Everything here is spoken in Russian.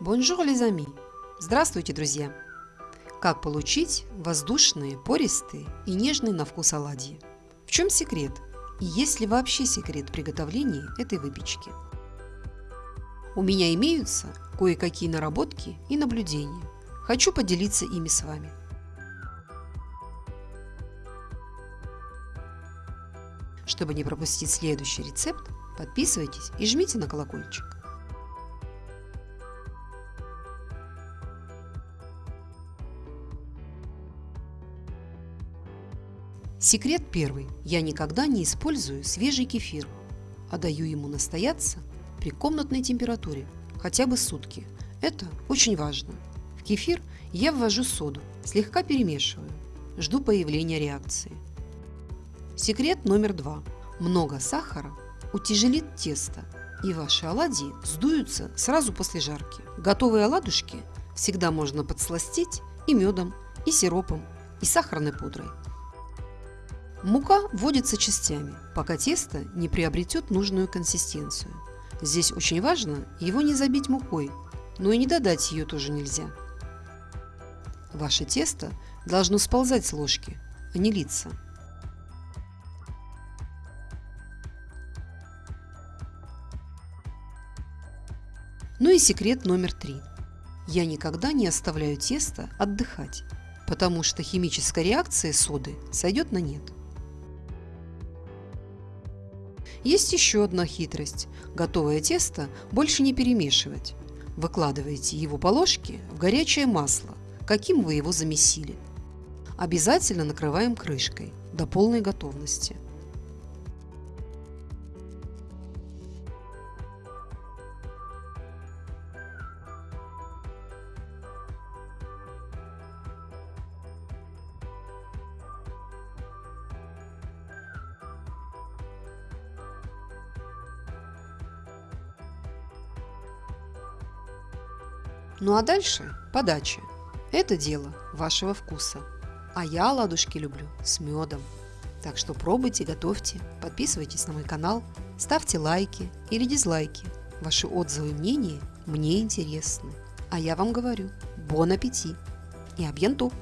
Les amis! Здравствуйте, друзья! Как получить воздушные, пористые и нежные на вкус оладьи? В чем секрет? И есть ли вообще секрет приготовления этой выпечки? У меня имеются кое-какие наработки и наблюдения. Хочу поделиться ими с вами. Чтобы не пропустить следующий рецепт, подписывайтесь и жмите на колокольчик. Секрет первый. Я никогда не использую свежий кефир, а даю ему настояться при комнатной температуре хотя бы сутки. Это очень важно. В кефир я ввожу соду, слегка перемешиваю, жду появления реакции. Секрет номер два. Много сахара утяжелит тесто, и ваши оладьи сдуются сразу после жарки. Готовые оладушки всегда можно подсластить и медом, и сиропом, и сахарной пудрой. Мука вводится частями, пока тесто не приобретет нужную консистенцию. Здесь очень важно его не забить мукой, но и не додать ее тоже нельзя. Ваше тесто должно сползать с ложки, а не литься. Ну и секрет номер три. Я никогда не оставляю тесто отдыхать, потому что химическая реакция соды сойдет на нет. Есть еще одна хитрость. Готовое тесто больше не перемешивать. Выкладываете его по ложке в горячее масло, каким вы его замесили. Обязательно накрываем крышкой до полной готовности. Ну а дальше подача. Это дело вашего вкуса. А я оладушки люблю с медом. Так что пробуйте, готовьте, подписывайтесь на мой канал, ставьте лайки или дизлайки. Ваши отзывы и мнения мне интересны. А я вам говорю, бон аппетит и абьянту!